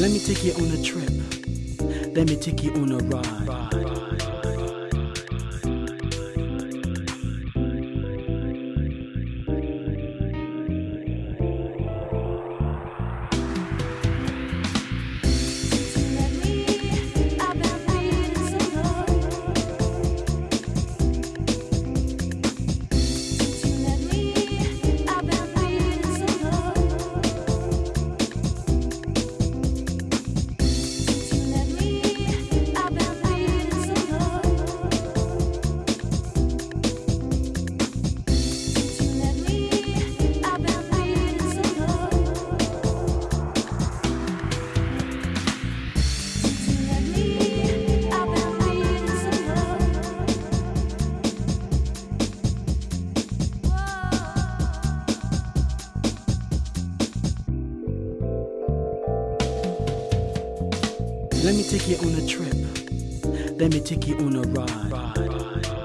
Let me take you on a trip. Let me take you on a ride. Let me take you on a trip. Let me take you on a ride.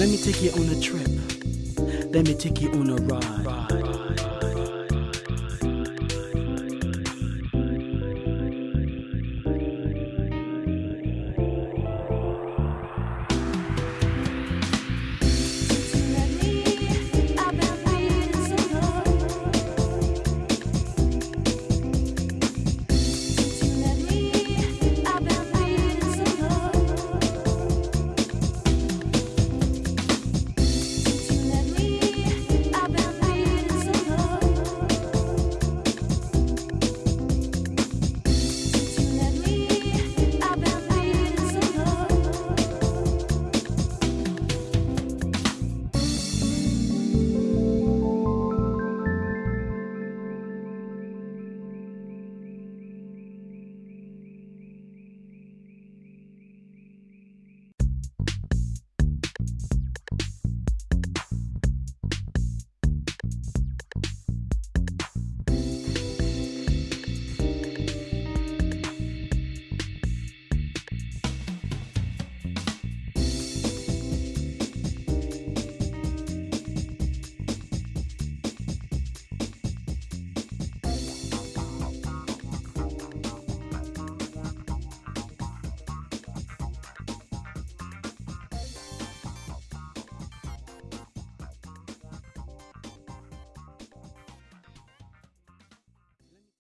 Let me take you on a trip. Let me take you on a ride.